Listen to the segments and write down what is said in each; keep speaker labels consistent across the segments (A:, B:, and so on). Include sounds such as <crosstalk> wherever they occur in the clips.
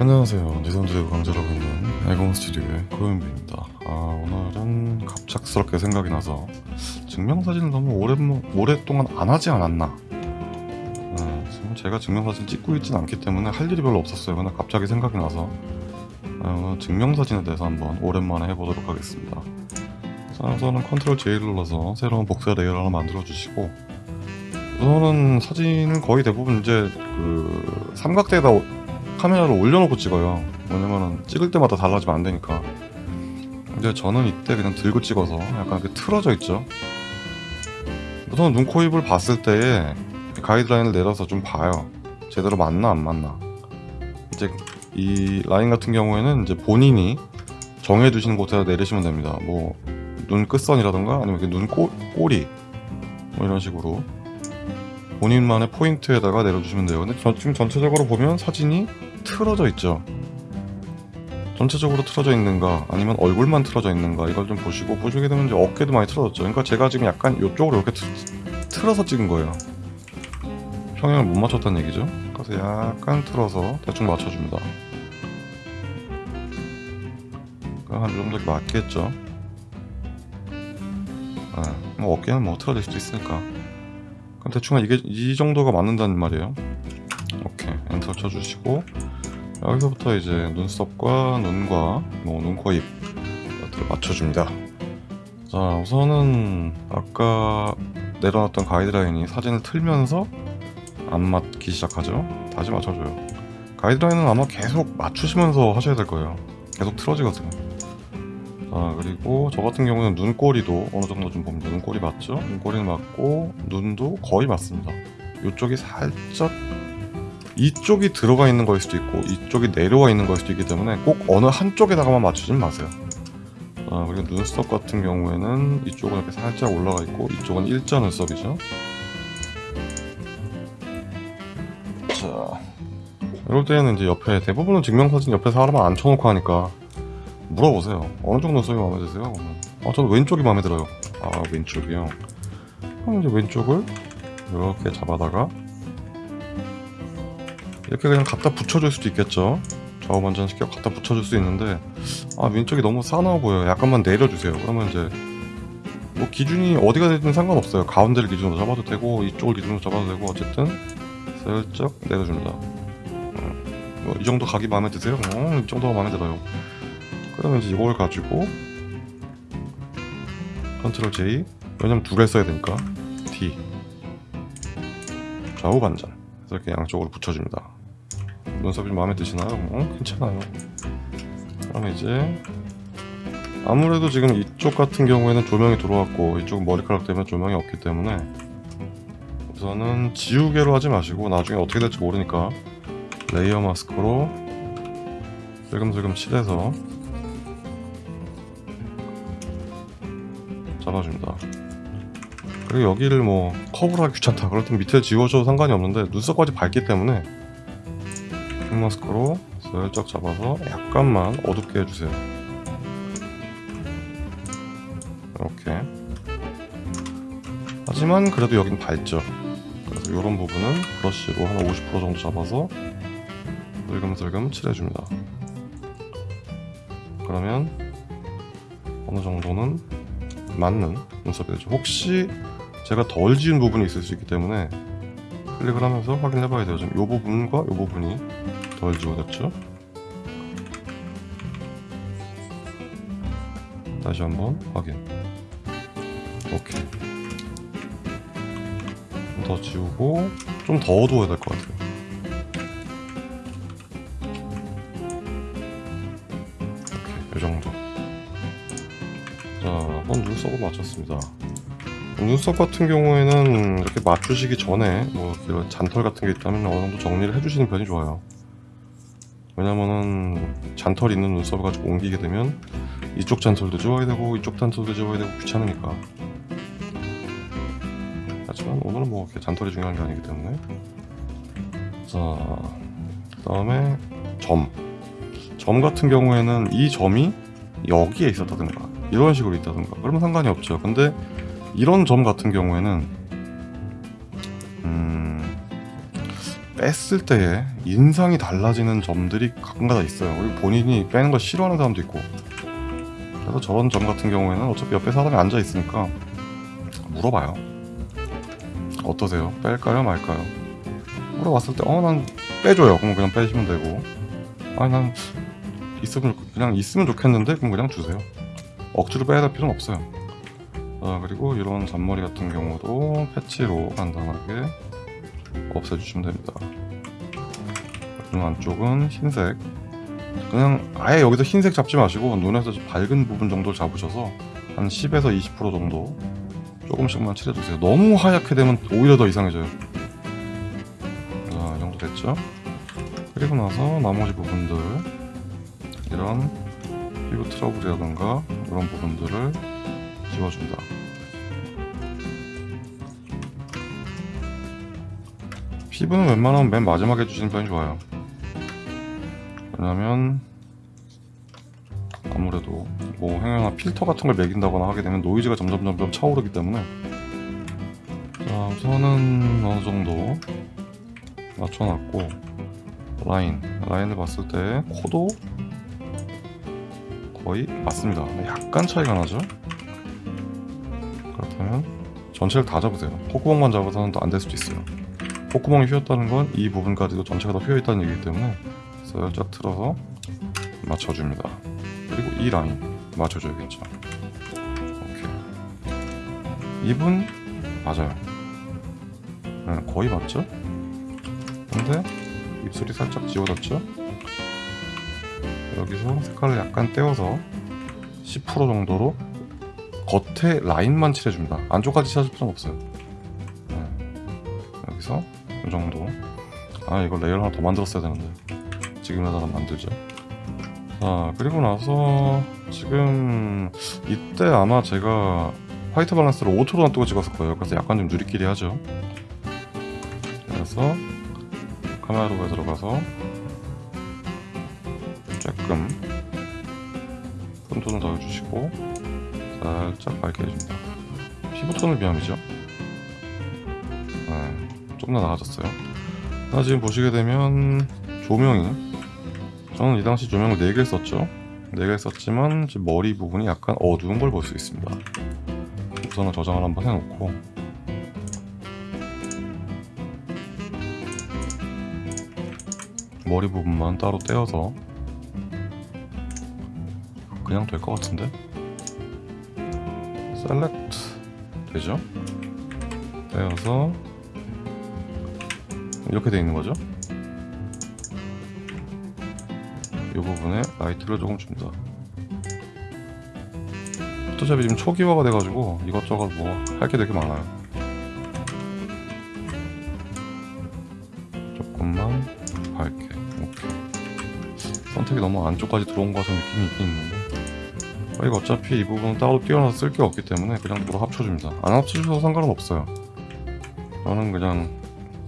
A: 안녕하세요. 니선드래그 강좌라고 있는 애공 스튜디오의 고현비입니다. 아, 오늘은 갑작스럽게 생각이 나서 증명사진을 너무 오래, 오랫동안 안 하지 않았나. 네, 지금 제가 증명사진 찍고 있진 않기 때문에 할 일이 별로 없었어요. 근데 갑자기 생각이 나서 아, 증명사진에 대해서 한번 오랜만에 해보도록 하겠습니다. 자, 우선은 control J를 눌러서 새로운 복사 layer를 하나 만들어 주시고 우선은 사진을 거의 대부분 이제 그 삼각대에다 카메라를 올려놓고 찍어요. 왜냐면은 찍을 때마다 달라지면 안 되니까. 이제 저는 이때 그냥 들고 찍어서 약간 이렇게 틀어져 있죠. 우선 눈, 코, 입을 봤을 때에 가이드라인을 내려서 좀 봐요. 제대로 맞나 안 맞나. 이제 이 라인 같은 경우에는 이제 본인이 정해두시는 곳에다 내리시면 됩니다. 뭐 눈 끝선이라던가 아니면 눈 꼬, 꼬리 뭐 이런 식으로 본인만의 포인트에다가 내려주시면 돼요. 근데 저, 지금 전체적으로 보면 사진이 틀어져 있죠. 전체적으로 틀어져 있는가 아니면 얼굴만 틀어져 있는가 이걸 좀 보시고 보시게 되면 이제 어깨도 많이 틀어졌죠. 그러니까 제가 지금 약간 이쪽으로 이렇게 틀, 틀어서 찍은 거예요. 평행을 못 맞췄다는 얘기죠? 그래서 약간 틀어서 대충 맞춰줍니다. 한이 정도 맞겠죠? 아, 뭐 어깨는 뭐 틀어질 수도 있으니까 그럼 대충 이게 이 정도가 맞는다는 말이에요. 오케이. 엔터 쳐주시고 여기서부터 이제 눈썹과 눈과 뭐 눈, 코, 입 것들을 맞춰줍니다. 자 우선은 아까 내려놨던 가이드라인이 사진을 틀면서 안 맞기 시작하죠. 다시 맞춰줘요. 가이드라인은 아마 계속 맞추시면서 하셔야 될 거예요. 계속 틀어지거든요 자 그리고 저 같은 경우는 눈꼬리도 어느 정도 좀 봅니다 눈꼬리 맞죠? 눈꼬리는 맞고 눈도 거의 맞습니다. 이쪽이 살짝 이쪽이 들어가 있는 거일 수도 있고 이쪽이 내려와 있는 거일 수도 있기 때문에 꼭 어느 한쪽에다가만 맞추진 마세요. 자 그리고 눈썹 같은 경우에는 이쪽은 이렇게 살짝 올라가 있고 이쪽은 일자 눈썹이죠. 자 이럴 때는 이제 옆에 대부분은 증명사진 옆에 사람을 앉혀놓고 하니까 물어보세요. 어느 정도 눈썹이 마음에 드세요? 아 저는 왼쪽이 마음에 들어요. 아 왼쪽이요? 그럼 이제 왼쪽을 이렇게 잡아다가 이렇게 그냥 갖다 붙여줄 수도 있겠죠? 좌우 반전시켜 갖다 붙여줄 수 있는데 아 왼쪽이 너무 싸나워 보여요. 약간만 내려주세요. 그러면 이제 뭐 기준이 어디가 되든 상관없어요. 가운데를 기준으로 잡아도 되고 이쪽을 기준으로 잡아도 되고 어쨌든 슬쩍 내려줍니다. 어, 뭐이 정도 각이 마음에 드세요? 어, 이 정도가 마음에 들어요 그러면 이제 이걸 가지고 컨트롤 J. 왜냐면 두 개 써야 되니까. T. 좌우 반전. 이렇게 양쪽으로 붙여줍니다. 눈썹이 좀 마음에 드시나요? 어? 괜찮아요. 그럼 이제 아무래도 지금 이쪽 같은 경우에는 조명이 들어왔고 이쪽은 머리카락 때문에 조명이 없기 때문에 우선은 지우개로 하지 마시고 나중에 어떻게 될지 모르니까 layer mask로 슬금슬금 칠해서 잡아줍니다. 그리고 여기를 뭐 하기 귀찮다 땐 밑에 지워줘도 상관이 없는데 눈썹까지 밝기 때문에 quick mask로 슬쩍 잡아서 약간만 어둡게 해주세요. 이렇게. 하지만 그래도 여긴 밝죠. 그래서 이런 부분은 브러쉬로 한 50% 정도 잡아서 슬금슬금 칠해줍니다. 그러면 어느 정도는 맞는 눈썹이 되죠. 혹시 제가 덜 지운 부분이 있을 수 있기 때문에 클릭을 하면서 확인해 봐야 돼요. 지금 이 부분과 이 부분이 덜 지워졌죠? 다시 한번 확인. 오케이. 더 지우고 좀 더 어두워야 될 것 같아요 한번 눈썹을 맞췄습니다. 눈썹 같은 경우에는 이렇게 맞추시기 전에 뭐 이런 잔털 같은 게 있다면 어느 정도 정리를 해주시는 편이 좋아요. 왜냐면은 잔털 있는 눈썹을 가지고 옮기게 되면 이쪽 잔털도 지워야 되고 이쪽 잔털도 지워야 되고 귀찮으니까. 하지만 오늘은 뭐 이렇게 잔털이 중요한 게 아니기 때문에. 자, 그 다음에 점. 점 같은 경우에는 이 점이 여기에 있었다든가 이런 식으로 있다든가 그러면 상관이 없죠 근데 이런 점 같은 경우에는 음 뺐을 때의 인상이 달라지는 점들이 가끔가다 있어요. 그리고 본인이 빼는 걸 싫어하는 사람도 있고. 그래서 저런 점 같은 경우에는 어차피 옆에 사람이 앉아 있으니까 물어봐요. 어떠세요? 뺄까요, 말까요? 물어봤을 때, 어, 난 빼줘요. 그럼 그냥 빼시면 되고. 아니, 난 있으면 그냥 있으면 좋겠는데, 그럼 그냥 주세요. 억지로 빼야 될 필요는 없어요. 자, 그리고 이런 잔머리 같은 경우도 패치로 간단하게 없애주시면 됩니다. 그리고 안쪽은 흰색. 그냥 아예 여기서 흰색 잡지 마시고 눈에서 좀 밝은 부분 정도 잡으셔서 한 10에서 20% 정도 조금씩만 칠해주세요. 너무 하얗게 되면 오히려 더 이상해져요. 자, 이 정도 됐죠? 그리고 나서 나머지 부분들 이런 피부 트러블이라던가 이런 부분들을 지워준다. 피부는 웬만하면 맨 마지막에 해주시는 편이 좋아요. 왜냐면 아무래도 뭐 행여나 필터 같은 걸 매긴다거나 하게 되면 노이즈가 점점 점점 차오르기 때문에 자 우선은 어느 정도 맞춰놨고 라인 라인을 봤을 때 코도 거의 맞습니다. 약간 차이가 나죠? 그렇다면 전체를 다 잡으세요. 콧구멍만 잡아서는 또 안 될 수도 있어요. 콧구멍이 휘었다는 건 이 부분까지도 전체가 다 휘어있다는 얘기이기 때문에 살짝 틀어서 맞춰줍니다. 그리고 이 라인 맞춰줘야겠죠. 오케이. 입은 맞아요. 네, 거의 맞죠? 근데 입술이 살짝 지워졌죠? 여기서 색깔을 약간 떼어서 10% 정도로 겉에 라인만 칠해줍니다. 안쪽까지 칠해줄 필요는 없어요. 네. 여기서 이 정도. 아 이거 레이어 하나 더 만들었어야 되는데 지금에다가 만들죠. 자 그리고 나서 지금 이때 아마 제가 화이트 밸런스를 5초로 놔두고 찍었을 거예요. 그래서 약간 좀 누리끼리 하죠. 그래서 카메라 로에 들어가서 조금 톤톤을 더해주시고 살짝 밝게 해줍니다. 피부톤을 비함이죠. 네, 좀더 나아졌어요. 나 지금 보시게 되면 조명이 저는 이 당시 조명을 4개를 썼죠. 4개를 썼지만 지금 머리 부분이 약간 어두운 걸 볼 수 있습니다. 우선은 저장을 한번 해놓고 머리 부분만 따로 떼어서 그냥 될 것 같은데 셀렉트 되죠? 떼어서 이렇게 돼 있는 거죠? 이 부분에 라이트를 조금 줍니다. 포토샵이 지금 초기화가 돼가지고 이것저것 뭐 할 게 되게 많아요. 조금만 밝게 오케이. 선택이 너무 안쪽까지 들어온 것 같은 느낌이 있긴 있는데 저희가 어차피 이 부분은 따로 띄어놔서 쓸 게 없기 때문에 그냥 바로 합쳐줍니다. 안 합쳐주셔도 상관은 없어요. 저는 그냥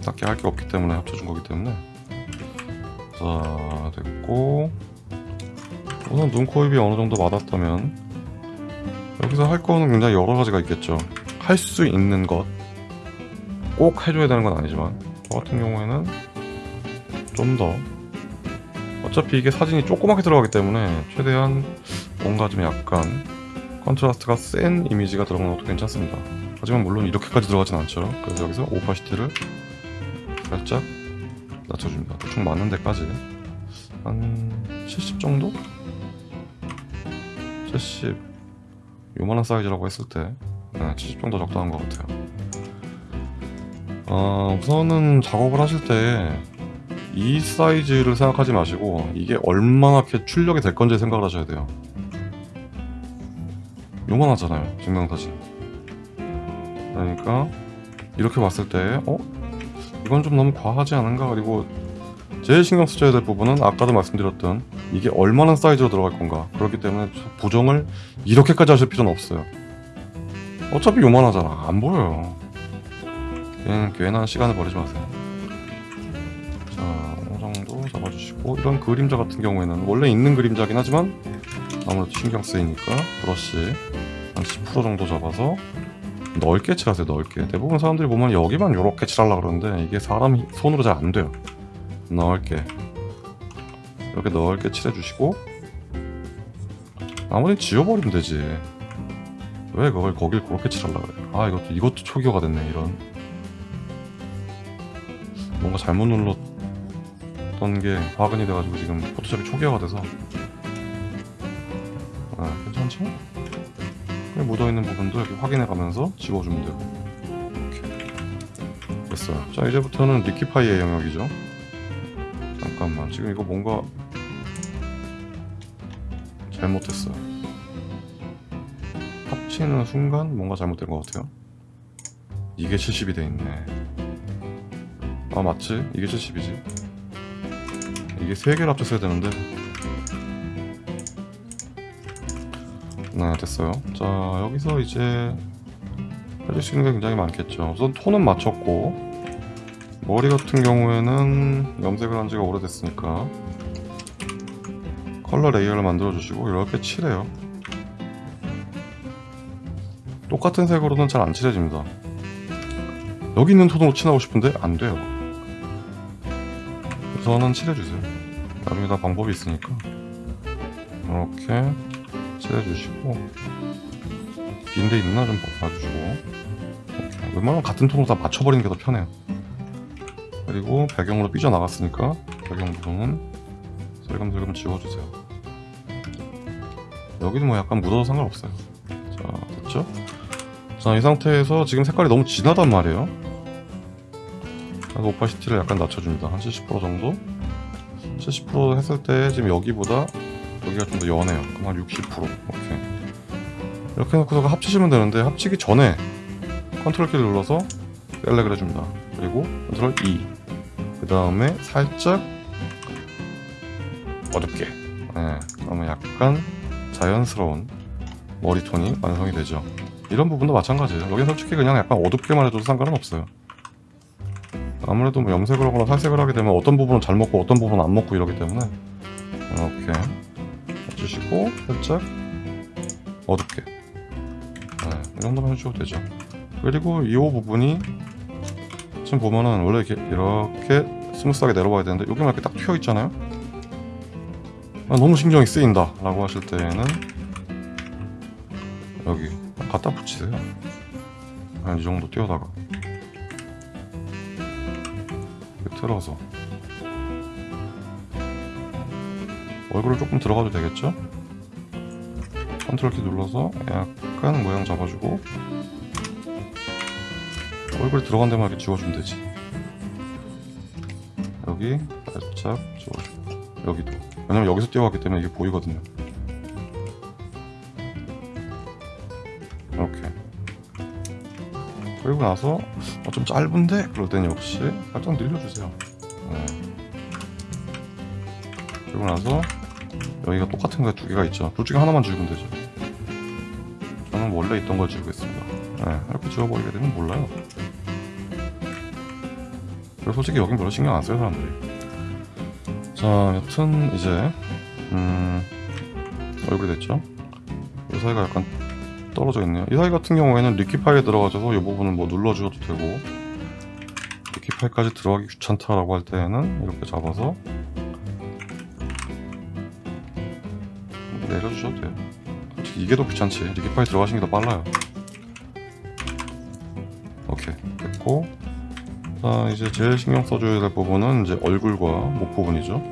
A: 딱히 할 게 없기 때문에 합쳐준 거기 때문에 자 됐고 우선 눈, 코, 입이 어느 정도 맞았다면 여기서 할 거는 굉장히 여러 가지가 있겠죠 할 수 있는 것 꼭 해줘야 되는 건 아니지만 저 같은 경우에는 좀 더 어차피 이게 사진이 조그맣게 들어가기 때문에 최대한 뭔가 좀 약간 contrast가 센 이미지가 들어가는 것도 괜찮습니다 하지만 물론 이렇게까지 들어가진 않죠 그래서 여기서 opacity를 살짝 낮춰줍니다. 대충 맞는 데까지 한 70 정도? 70 요만한 사이즈라고 했을 때 네, 70 정도 적당한 것 같아요. 어, 우선은 작업을 하실 때 이 사이즈를 생각하지 마시고 이게 얼마나 이렇게 출력이 될 건지 생각을 하셔야 돼요. 요만하잖아요, 증명사진. 그러니까 이렇게 봤을 때 어? 이건 좀 너무 과하지 않은가? 그리고 제일 신경 쓰셔야 될 부분은 아까도 말씀드렸던 이게 얼마나 사이즈로 들어갈 건가 그렇기 때문에 부정을 이렇게까지 하실 필요는 없어요 어차피 요만하잖아 안 보여요 괜, 괜한 시간을 버리지 마세요 자 어느 정도 잡아주시고 이런 그림자 같은 경우에는 원래 있는 그림자긴 하지만 아무래도 신경 쓰이니까 브러쉬 한 10% 정도 잡아서 넓게 칠하세요 넓게. 대부분 사람들이 보면 여기만 이렇게 칠하려고 그러는데 이게 사람이 손으로 잘 안 돼요. 넓게. 이렇게 넓게 칠해주시고 나머지 지워버리면 되지. 왜 그걸 거길 그렇게 칠하려고 그래? 아 이것도 이것도 초기화가 됐네 이런. 뭔가 잘못 눌렀던 게 화근이 돼가지고 지금 포토샵이 초기화가 돼서. 아 괜찮죠? 묻어있는 부분도 이렇게 확인해가면서 지워주면 되고 이렇게. 됐어요. 자 이제부터는 리키파이의 영역이죠. 잠깐만. 지금 이거 뭔가 잘못했어요. 합치는 순간 뭔가 잘못된 것 같아요. 이게 70이 돼 있네. 아 맞지? 이게 70이지? 이게 3개를 합쳤어야 되는데 네 됐어요. 자 여기서 이제 해줄 수 있는 게 굉장히 많겠죠. 우선 톤은 맞췄고 머리 같은 경우에는 염색을 한 지가 오래됐으니까 color layer를 만들어 주시고 이렇게 칠해요. 똑같은 색으로는 잘 안 칠해집니다. 여기 있는 톤으로 칠하고 싶은데 안 돼요. 우선은 칠해주세요. 나중에 다 방법이 있으니까. 이렇게 칠해주시고. 빈데 있나 좀 봐주시고. 웬만하면 같은 톤으로 다 맞춰버리는 게 더 편해요. 그리고 배경으로 삐져나갔으니까 배경 부분은 슬금슬금 지워주세요. 여기는 뭐 약간 묻어도 상관없어요. 자 됐죠? 자 이 상태에서 지금 색깔이 너무 진하단 말이에요. 그래서 opacity를 약간 낮춰줍니다. 한 70% 정도? 70% 했을 때 지금 여기보다 여기가 좀 더 연해요. 한 60% 이렇게. 이렇게 해놓고서 합치시면 되는데 합치기 전에 컨트롤 키를 눌러서 select을 해줍니다. 그리고 control E. 그 다음에 살짝 어둡게. 네, 그러면 약간 자연스러운 머리톤이 완성이 되죠. 이런 부분도 마찬가지예요. 여긴 솔직히 그냥 약간 어둡게만 해줘도 상관은 없어요. 아무래도 뭐 염색을 하거나 살색을 하게 되면 어떤 부분은 잘 먹고 어떤 부분은 안 먹고 이러기 때문에 이렇게 해주시고 살짝 어둡게. 네, 이 정도만 해주셔도 되죠. 그리고 이 부분이 지금 보면은 원래 이렇게 이렇게 smooth하게 내려와야 되는데 여기만 이렇게 딱 튀어 있잖아요? 아, 너무 신경이 쓰인다 라고 하실 때는 여기 갖다 붙이세요. 한 이 정도 띄어다가. 틀어서 얼굴을 조금 들어가도 되겠죠? 컨트롤 키 눌러서 약간 모양 잡아주고 얼굴이 들어간 데만 이렇게 지워주면 되지 여기 살짝 지워주고 여기도 왜냐면 여기서 뛰어갔기 때문에 이게 보이거든요 이렇게 그리고 나서 어, 좀 짧은데? 그럴 땐 역시 살짝 늘려주세요 네. 그리고 나서 여기가 똑같은 거 두 개가 있죠. 둘 중에 하나만 지우면 되죠. 저는 원래 있던 걸 지우겠습니다. 네, 이렇게 지워버리게 되면 몰라요. 그리고 솔직히 여긴 별로 신경 안 써요 사람들이. 자 여튼 이제 음 얼굴이 됐죠? 이 사이가 약간 떨어져 있네요. 이 사이 같은 경우에는 리퀴파이에 들어가셔서 이 부분은 뭐 눌러주셔도 되고 리퀴파이까지 들어가기 귀찮다라고 할 때는 이렇게 잡아서 이게 더 귀찮지? 리퀴파이 들어가시는 게 더 빨라요. 오케이. 됐고. 자 이제 제일 신경 써줘야 될 부분은 이제 얼굴과 목 부분이죠.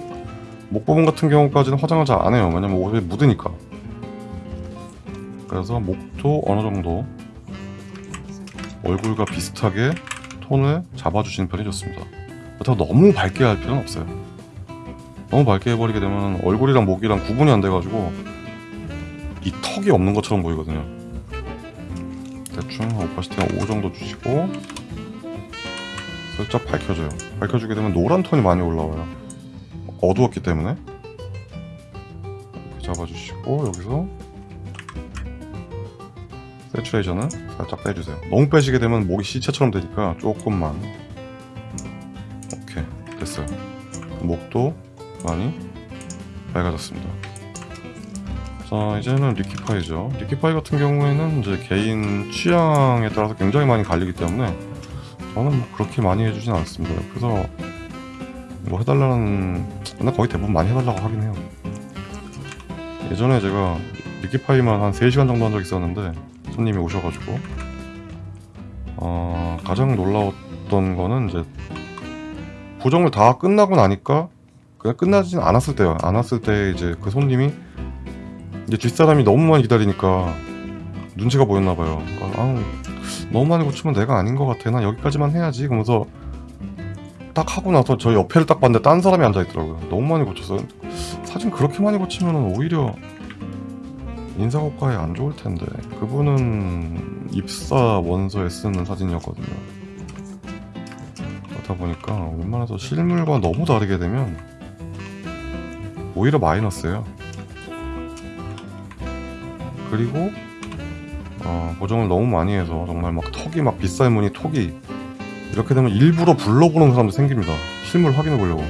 A: 목 부분 같은 경우까지는 화장을 잘 안 해요. 왜냐면 옷에 묻으니까. 그래서 목도 어느 정도 얼굴과 비슷하게 톤을 잡아주시는 편이 좋습니다. 그렇다고 너무 밝게 할 필요는 없어요. 너무 밝게 해버리게 되면 얼굴이랑 목이랑 구분이 안 돼가지고 이 턱이 없는 것처럼 보이거든요. 대충 오파시티 한5 정도 주시고 살짝 밝혀줘요. 밝혀주게 되면 노란 톤이 많이 올라와요. 어두웠기 때문에. 이렇게 잡아주시고 여기서 세츄레이션은 살짝 빼주세요. 너무 빼시게 되면 목이 시체처럼 되니까 조금만. 오케이 됐어요. 목도 많이 밝아졌습니다 자 이제는 리키파이죠. 리키파이 같은 경우에는 이제 개인 취향에 따라서 굉장히 많이 갈리기 때문에 저는 뭐 그렇게 많이 해주진 않습니다. 그래서 뭐 해달라는 나 거의 대부분 많이 해달라고 하긴 해요. 예전에 제가 리키파이만 한 3시간 정도 한 적 있었는데 손님이 오셔가지고 어, 가장 놀라웠던 거는 이제 보정을 다 끝나고 나니까 그냥 끝나진 않았을 때요. 않았을 때 이제 그 손님이 이제 뒷사람이 너무 많이 기다리니까 눈치가 보였나 봐요. 그러니까 너무 많이 고치면 내가 아닌 것 같아. 난 여기까지만 해야지. 그러면서 딱 하고 나서 저 옆에를 딱 봤는데 딴 사람이 앉아 있더라고요. 너무 많이 고쳤어요. 사진 그렇게 많이 고치면 오히려 인사고과에 안 좋을 텐데 그분은 입사 원서에 쓰는 사진이었거든요. 그렇다 보니까 웬만해서 실물과 너무 다르게 되면 오히려 마이너스예요. 그리고 어, 보정을 너무 많이 해서 정말 막 턱이 막 빗살 무늬 턱이 이렇게 되면 일부러 불러보는 사람도 생깁니다. 실물 확인해 보려고.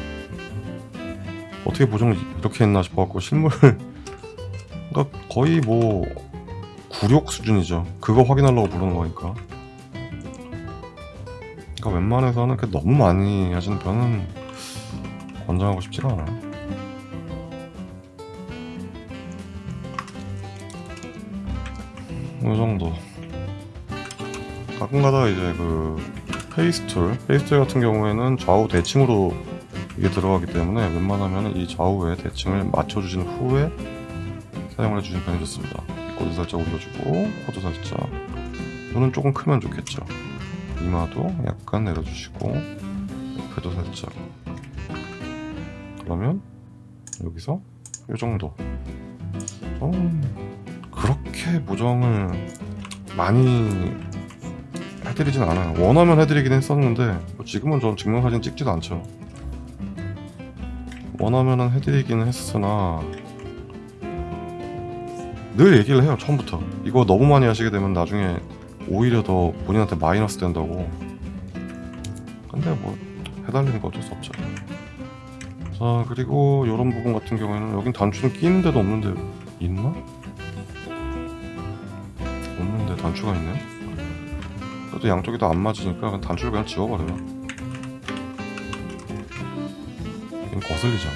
A: 어떻게 보정을 이렇게 했나 싶어갖고 실물 <laughs> 그러니까 거의 뭐 굴욕 수준이죠. 그거 확인하려고 부르는 거니까. 그러니까 웬만해서는 그 너무 많이 하시는 편은 권장하고 싶지가 않아요. 이 정도. 가끔 가다가 이제 그 face tool, face tool 같은 경우에는 좌우 대칭으로 이게 들어가기 때문에 웬만하면 이 좌우의 대칭을 맞춰주신 후에 사용을 해주시는 편이 좋습니다. 꼬리 살짝 올려주고 코도 살짝 눈은 조금 크면 좋겠죠. 이마도 약간 내려주시고 옆에도 살짝 그러면 여기서 이 정도 어, 그렇게 보정을 많이 해드리진 않아요. 원하면 해드리긴 했었는데 뭐 지금은 전 증명사진 찍지도 않죠. 원하면은 해드리기는 했으나 늘 얘기를 해요 처음부터 이거 너무 많이 하시게 되면 나중에 오히려 더 본인한테 마이너스 된다고 근데 뭐 해달라는 거 어쩔 수 없죠 자 그리고 이런 부분 같은 경우에는 여긴 단추는 끼는 데도 없는데 있나? 단추가 있네. 그래도 양쪽이 다 안 맞으니까 단추를 그냥 지워버려요. 이건 거슬리잖아.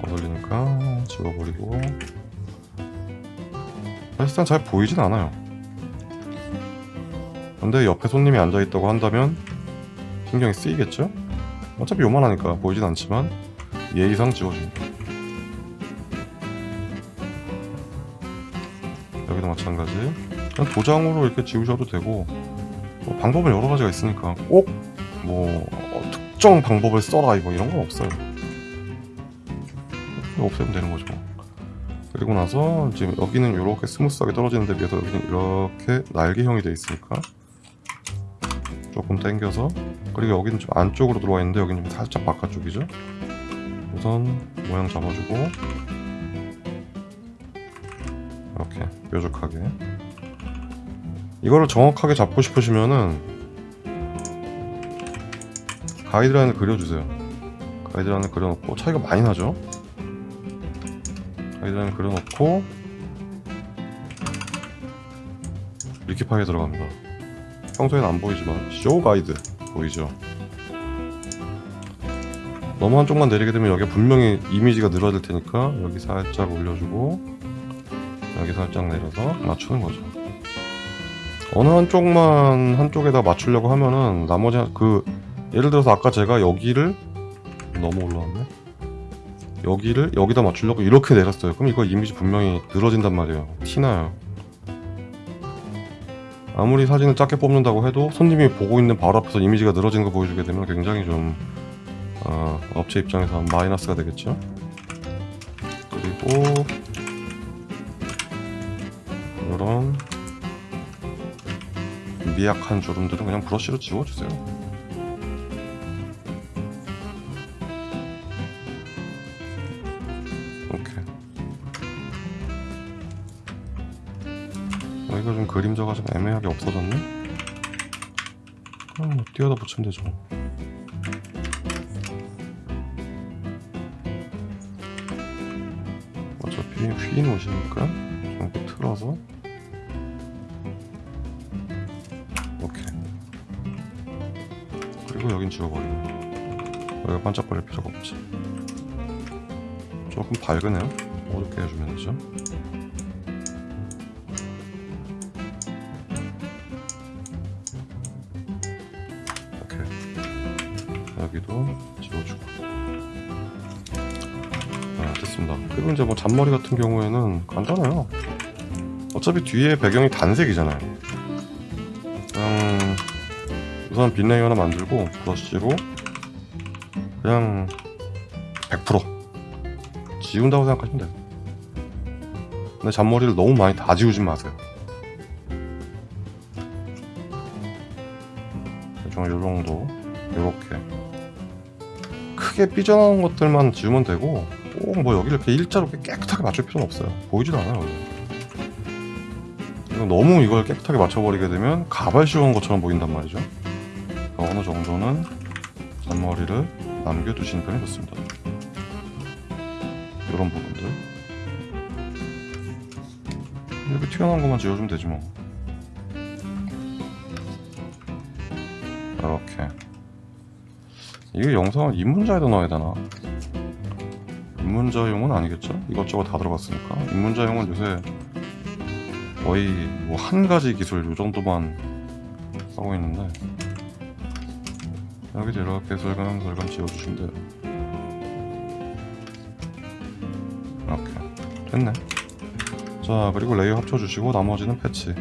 A: 거슬리니까 지워버리고. 사실상 잘 보이진 않아요. 근데 옆에 손님이 앉아있다고 한다면 신경이 쓰이겠죠? 어차피 요만하니까 보이진 않지만 예의상 지워줍니다 여기도 마찬가지 그냥 도장으로 이렇게 지우셔도 되고 뭐 방법은 여러 가지가 있으니까 꼭 뭐 특정 방법을 써라 이거 이런 건 없어요 없애면 되는 거죠. 그리고 나서 지금 여기는 이렇게 smooth하게 떨어지는 데 비해서 여기는 이렇게 날개형이 되어 있으니까 조금 당겨서 그리고 여기는 좀 안쪽으로 들어와 있는데 여기는 좀 살짝 바깥쪽이죠. 우선 모양 잡아주고 이렇게 뾰족하게 이거를 정확하게 잡고 싶으시면은 가이드라인을 그려주세요. 가이드라인을 그려놓고 차이가 많이 나죠. 가이드라인 그려놓고 리키파이에 들어갑니다. 평소에는 안 보이지만 쇼 가이드 보이죠? 너무 한쪽만 내리게 되면 여기 분명히 이미지가 늘어질 테니까 여기 살짝 올려주고 여기 살짝 내려서 맞추는 거죠. 어느 한쪽만 한쪽에다 맞추려고 하면은 나머지 한- 그 예를 들어서 아까 제가 여기를 너무 올라왔네. 여기를 여기다 맞추려고 이렇게 내렸어요. 그럼 이거 이미지 분명히 늘어진단 말이에요. 티나요. 아무리 사진을 작게 뽑는다고 해도 손님이 보고 있는 바로 앞에서 이미지가 늘어지는 거 보여주게 되면 굉장히 좀 어, 업체 입장에서 마이너스가 되겠죠. 그리고 이런 미약한 주름들은 그냥 브러쉬로 지워주세요. 그림자가 좀 애매하게 없어졌네? 그럼 뭐 띄어다 붙이면 되죠. 어차피 휘인 옷이니까 좀 이렇게 틀어서. 오케이. 그리고 여긴 지워버리고. 여기가 반짝거릴 필요가 없지. 조금 밝으네요. 어둡게 해주면 되죠 이제 뭐 잔머리 같은 경우에는 간단해요. 어차피 뒤에 배경이 단색이잖아요. 그냥 우선 빈 layer 하나 만들고 브러쉬로 그냥 100% 지운다고 생각하시면 돼요. 근데 잔머리를 너무 많이 다 지우지 마세요. 대충 요정도 요렇게. 크게 삐져나온 것들만 지우면 되고 꼭 뭐 여기를 이렇게 일자로 깨끗하게 맞출 필요는 없어요. 보이지도 않아요 이거 너무 이걸 깨끗하게 맞춰버리게 되면 가발 씌운 것처럼 보인단 말이죠. 어느 정도는 잔머리를 남겨두시는 편이 좋습니다. 이런 부분들. 이렇게 튀어나온 것만 지워주면 되지 뭐. 이렇게. 이게 영상을 입문자에다 넣어야 되나 입문자용은 아니겠죠? 이것저것 다 들어갔으니까. 입문자용은 요새 거의 뭐 한 가지 기술 요 정도만 하고 있는데. 여기도 이렇게. 슬금슬금 지워주시면 돼요. 이렇게 됐네. 자 그리고 layer 합쳐주시고 나머지는 patch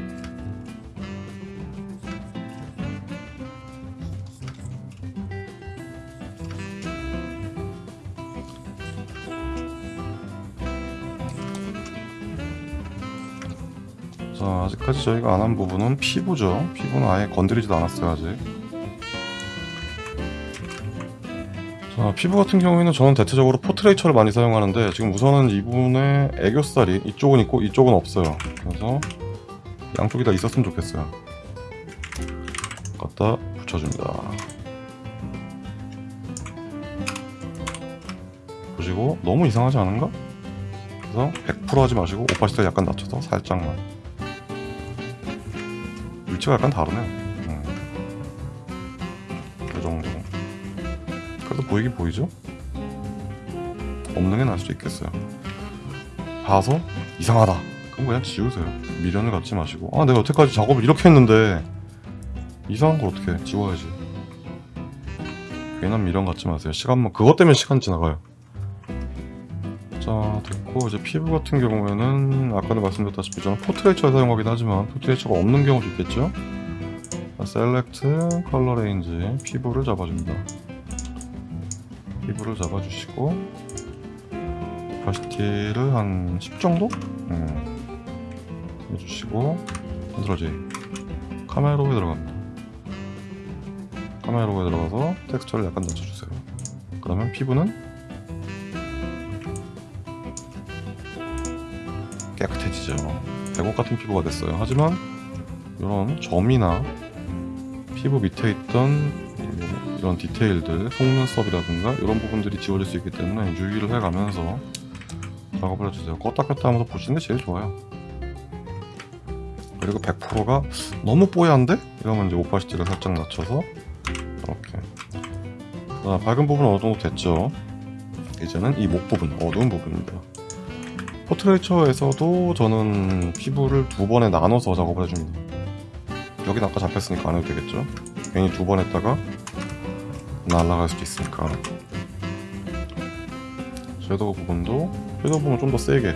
A: 자 아직까지 저희가 안 한 부분은 피부죠. 피부는 아예 건드리지도 않았어요 아직. 자 피부 같은 경우에는 저는 대체적으로 포트레이처를 많이 사용하는데 지금 우선은 이분의 애교살이 이쪽은 있고 이쪽은 없어요. 그래서 양쪽이 다 있었으면 좋겠어요. 갖다 붙여줍니다. 보시고 너무 이상하지 않은가? 그래서 100% 하지 마시고 오파시티 약간 낮춰서 살짝만 위치가 약간 다르네요. 음. 이 정도. 그래도 보이긴 보이죠? 없는 게 나을 수도 있겠어요. 봐서 이상하다. 그럼 그냥 지우세요. 미련을 갖지 마시고. 아 내가 여태까지 작업을 이렇게 했는데 이상한 걸 어떻게 해? 지워야지. 괜한 미련 갖지 마세요. 시간만 그것 때문에 시간 지나가요 자 됐고 이제 피부 같은 경우에는 아까도 말씀드렸다시피 저는 Portraiture를 사용하긴 하지만 포트레이처가 없는 경우도 있겠죠? 자, select color range 피부를 잡아줍니다. 피부를 잡아주시고 opacity를 한 10 정도? 음. 해주시고 control J Camera Raw에 들어갑니다. Camera Raw에 들어가서 텍스처를 약간 낮춰주세요. 그러면 피부는 깨끗해지죠. 백옥 같은 피부가 됐어요. 하지만 이런 점이나 피부 밑에 있던 이런 디테일들 속눈썹이라든가 이런 부분들이 지워질 수 있기 때문에 유의를 해가면서 작업을 해주세요. 껐다 켰다 하면서 보시는 게 제일 좋아요. 그리고 100%가 너무 뽀얀데? 이러면 이제 오파시티를 살짝 낮춰서 이렇게. 자, 밝은 부분은 어느 정도 됐죠? 이제는 이 목 부분, 어두운 부분입니다 포트레이처에서도 저는 피부를 두 번에 나눠서 작업을 해줍니다. 여긴 아까 잡혔으니까 안 해도 되겠죠? 괜히 두 번 했다가 날아갈 수도 있으니까. 섀도우 부분도 섀도우 부분 좀 더 세게.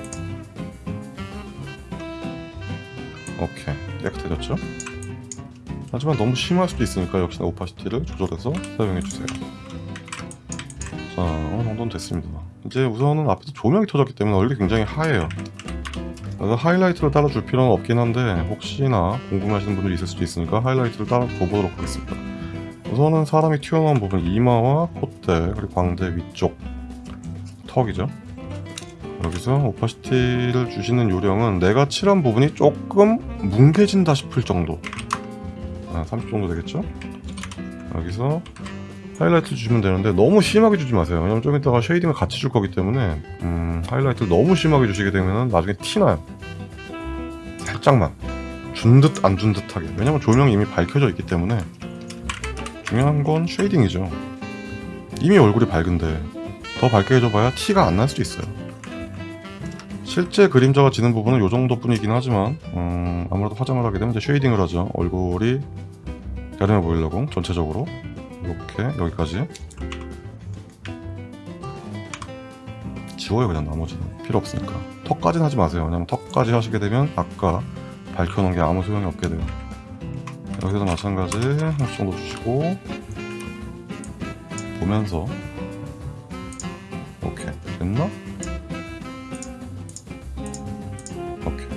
A: 오케이. 깨끗해졌죠? 하지만 너무 심할 수도 있으니까 역시나 오파시티를 조절해서 사용해주세요 자 어느 정도는 됐습니다. 이제 우선은 앞에서 조명이 터졌기 때문에 얼굴이 굉장히 하얘요. 그래서 하이라이트를 따라줄 필요는 없긴 한데 혹시나 궁금하시는 분들이 있을 수도 있으니까 하이라이트를 따라 줘보도록 하겠습니다. 우선은 사람이 튀어나온 부분 이마와 콧대 그리고 광대 위쪽 턱이죠. 여기서 opacity를 주시는 요령은 내가 칠한 부분이 조금 뭉개진다 싶을 정도. 30 정도 되겠죠? 여기서 하이라이트 주면 되는데 너무 심하게 주지 마세요. 왜냐면 좀 이따가 shading을 같이 줄 거기 때문에 음, 하이라이트를 너무 심하게 주시게 되면 나중에 티나요. 살짝만. 준 듯 안 준 듯하게. 왜냐면 조명이 이미 밝혀져 있기 때문에 중요한 건 shading이죠. 이미 얼굴이 밝은데 더 밝게 해줘봐야 티가 안 날 수도 있어요. 실제 그림자가 지는 부분은 이 정도뿐이긴 하지만 음, 아무래도 화장을 하게 되면 이제 쉐이딩을 하죠. 얼굴이 야름해 보이려고 전체적으로 이렇게 여기까지. 지워요 그냥 나머지는. 필요 없으니까. 턱까지는 하지 마세요. 왜냐면 턱까지 하시게 되면 아까 밝혀놓은 게 아무 소용이 없게 돼요. 여기서도 마찬가지. 한 수 정도 주시고. 보면서. 오케이. 됐나? 오케이.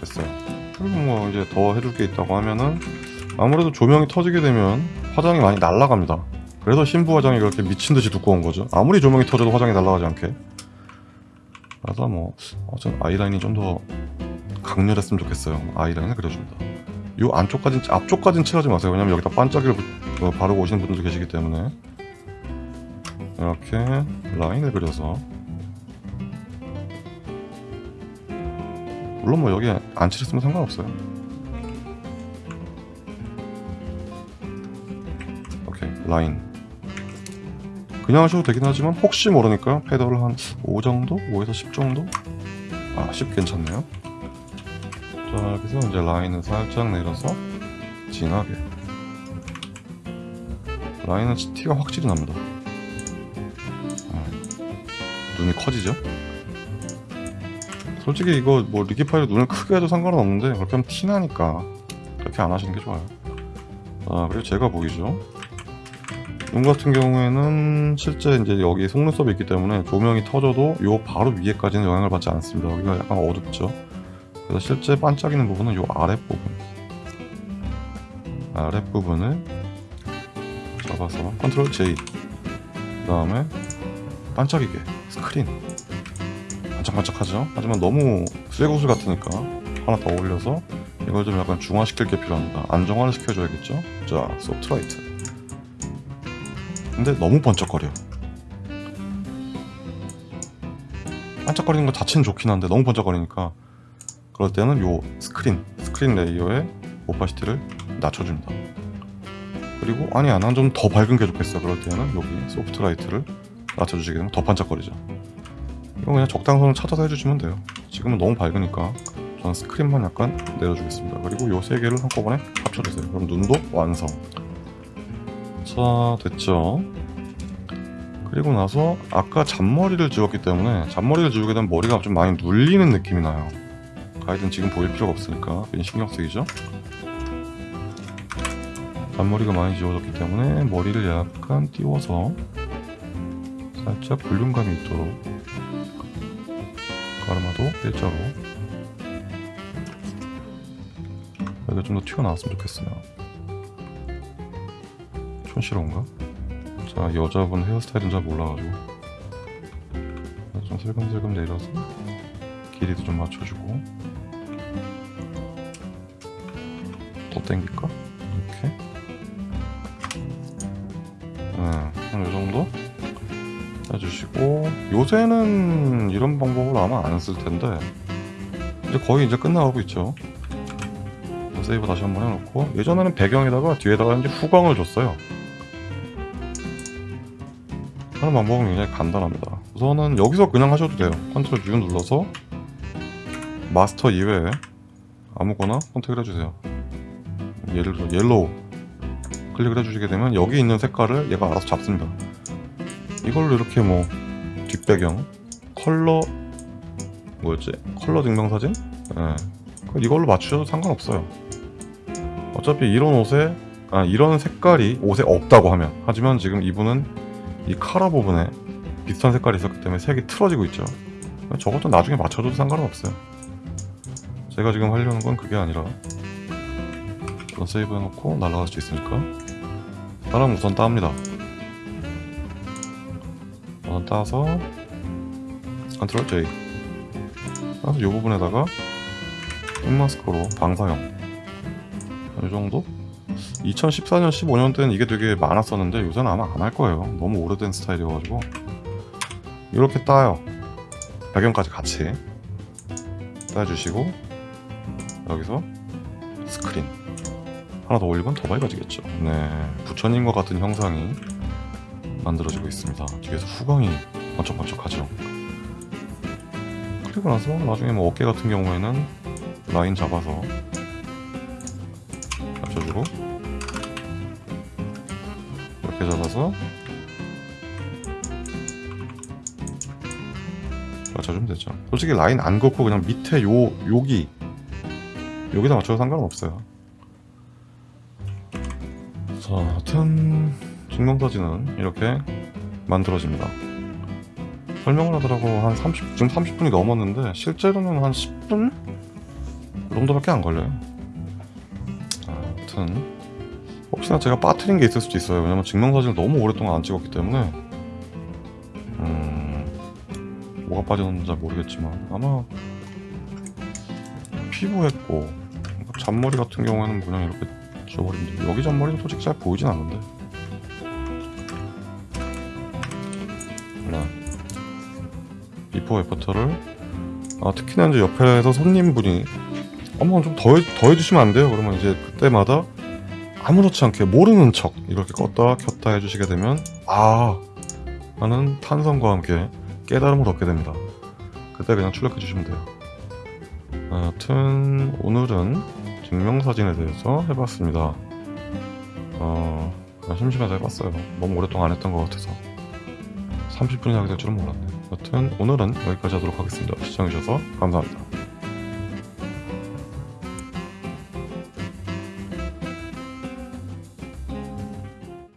A: 됐어요. 그리고 뭐 이제 더 해줄 게 있다고 하면은 아무래도 조명이 터지게 되면 화장이 많이 날아갑니다. 그래서 신부 화장이 그렇게 미친듯이 두꺼운 거죠. 아무리 조명이 터져도 화장이 날아가지 않게. 그래서 뭐 어전 아이라인이 좀 더 강렬했으면 좋겠어요. 아이라인을 그려줍니다. 요 안쪽까진 앞쪽까진 칠하지 마세요. 왜냐면 여기다 반짝이를 부- 어, 바르고 오시는 분들도 계시기 때문에. 이렇게 라인을 그려서. 물론 뭐 여기 안 칠했으면 상관없어요 라인 그냥 하셔도 되긴 하지만 혹시 모르니까 feather를 한 5 정도? 5에서 10 정도? 아 10 괜찮네요 자 여기서 이제 라인을 살짝 내려서 진하게 라인은 티가 확실히 납니다 아, 눈이 커지죠? 솔직히 이거 뭐 liquify로 눈을 크게 해도 상관은 없는데 그렇게 하면 티나니까 그렇게 안 하시는 게 좋아요 아 그리고 제가 보이죠 눈 같은 경우에는 실제 이제 여기 속눈썹이 있기 때문에 조명이 터져도 요 바로 위에까지는 영향을 받지 않습니다. 여기가 약간 어둡죠? 그래서 실제 반짝이는 부분은 요 아랫부분. 아랫부분을 잡아서 control J 그 다음에 반짝이게 스크린. 반짝반짝하죠? 하지만 너무 쇠구슬 같으니까 하나 더 올려서 이걸 좀 약간 중화시킬 게 필요합니다. 안정화를 시켜줘야겠죠? 자 soft light 근데 너무 번쩍거려 반짝거리는 것 자체는 좋긴 한데 너무 번쩍거리니까 그럴 때는 요 스크린 스크린 layer의 opacity를 낮춰줍니다. 그리고 아니 난좀 더 밝은 게 좋겠어. 그럴 때는 여기 soft light를 낮춰주시게 되면 더 반짝거리죠. 이거 그냥 적당선을 찾아서 해주시면 돼요. 지금은 너무 밝으니까 저는 스크린만 약간 내려주겠습니다. 그리고 요 세 개를 한꺼번에 합쳐주세요. 그럼 눈도 완성 자 됐죠. 그리고 나서 아까 잔머리를 지웠기 때문에 잔머리를 지우게 되면 머리가 좀 많이 눌리는 느낌이 나요. 가이드는 지금 보일 필요가 없으니까 괜히 신경 쓰이죠? 잔머리가 많이 지워졌기 때문에 머리를 약간 띄워서 살짝 볼륨감이 있도록 가르마도 일자로. 여기가 좀 더 튀어나왔으면 좋겠어요 촌스러운가? 자 여자분 헤어스타일은 잘 몰라가지고. 좀 슬금슬금 내려서 길이도 좀 맞춰주고. 더 당길까? 이렇게. 네, 한 요정도? 해주시고. 요새는 이런 방법을 아마 안 쓸 텐데. 이제 거의 이제 끝나가고 있죠. 세이브 다시 한번 해놓고. 예전에는 배경에다가 뒤에다가 이제 후광을 줬어요 하는 방법은 굉장히 간단합니다 우선은 여기서 그냥 하셔도 돼요 컨트롤 U 눌러서 마스터 이외에 아무거나 선택을 해주세요 예를 들어 yellow 클릭을 해주시게 되면 여기 있는 색깔을 얘가 알아서 잡습니다 이걸로 이렇게 뭐 뒷배경 컬러 뭐였지? 컬러 증명사진? 예. 그 이걸로 맞추셔도 상관없어요 어차피 이런 옷에 아 이런 색깔이 옷에 없다고 하면 하지만 지금 이분은 이 카라 부분에 비슷한 색깔이 있었기 때문에 색이 틀어지고 있죠. 저것도 나중에 맞춰줘도 상관은 없어요. 제가 지금 하려는 건 그게 아니라 이건 세이브 해놓고 날아갈 수 있으니까 사람 우선 따입니다. 우선 따서 컨트롤 J. 따서 이 부분에다가 흑마스크로 방사형 이 정도? 2014년 15년 때는 이게 되게 많았었는데 요새는 아마 안 할 거예요. 너무 오래된 스타일이어가지고. 이렇게 따요. 배경까지 같이 따주시고 여기서 스크린. 하나 더 올리면 더 밝아지겠죠. 네 부처님과 같은 형상이 만들어지고 있습니다. 뒤에서 후광이 번쩍번쩍하죠. 그리고 나서 나중에 뭐 어깨 같은 경우에는 라인 잡아서 잡아서 맞춰주면 되죠. 솔직히 라인 안 긋고 그냥 밑에 요 여기 여기다 맞춰도 상관없어요. 자 하여튼 증명사진은 이렇게 만들어집니다. 설명을 하더라고 한 30, 지금 30분이 넘었는데 실제로는 한 10분? 그 정도밖에 안 걸려요. 아무튼 혹시나 제가 빠뜨린 게 있을 수도 있어요. 왜냐면 증명사진을 너무 오랫동안 안 찍었기 때문에. 음... 뭐가 빠졌는지 잘 모르겠지만 아마 피부했고 잔머리 같은 경우에는 그냥 이렇게 지워버리면 여기 잔머리는 솔직히 잘 보이진 않는데. 몰라 before after를 아, 특히나 이제 옆에서 손님분이 어머 좀 더 해주시면 안 돼요? 그러면 이제 그때마다 아무렇지 않게 모르는 척 이렇게 껐다 켰다 해주시게 되면 아 하는 탄성과 함께 깨달음을 얻게 됩니다. 그때 그냥 출력해 주시면 돼요. 여하튼 오늘은 증명사진에 대해서 해봤습니다. 어 심심해서 해봤어요. 너무 오랫동안 안 했던 것 같아서. 30분이 하게 될 줄은 몰랐네요. 여튼 오늘은 여기까지 하도록 하겠습니다. 시청해주셔서 감사합니다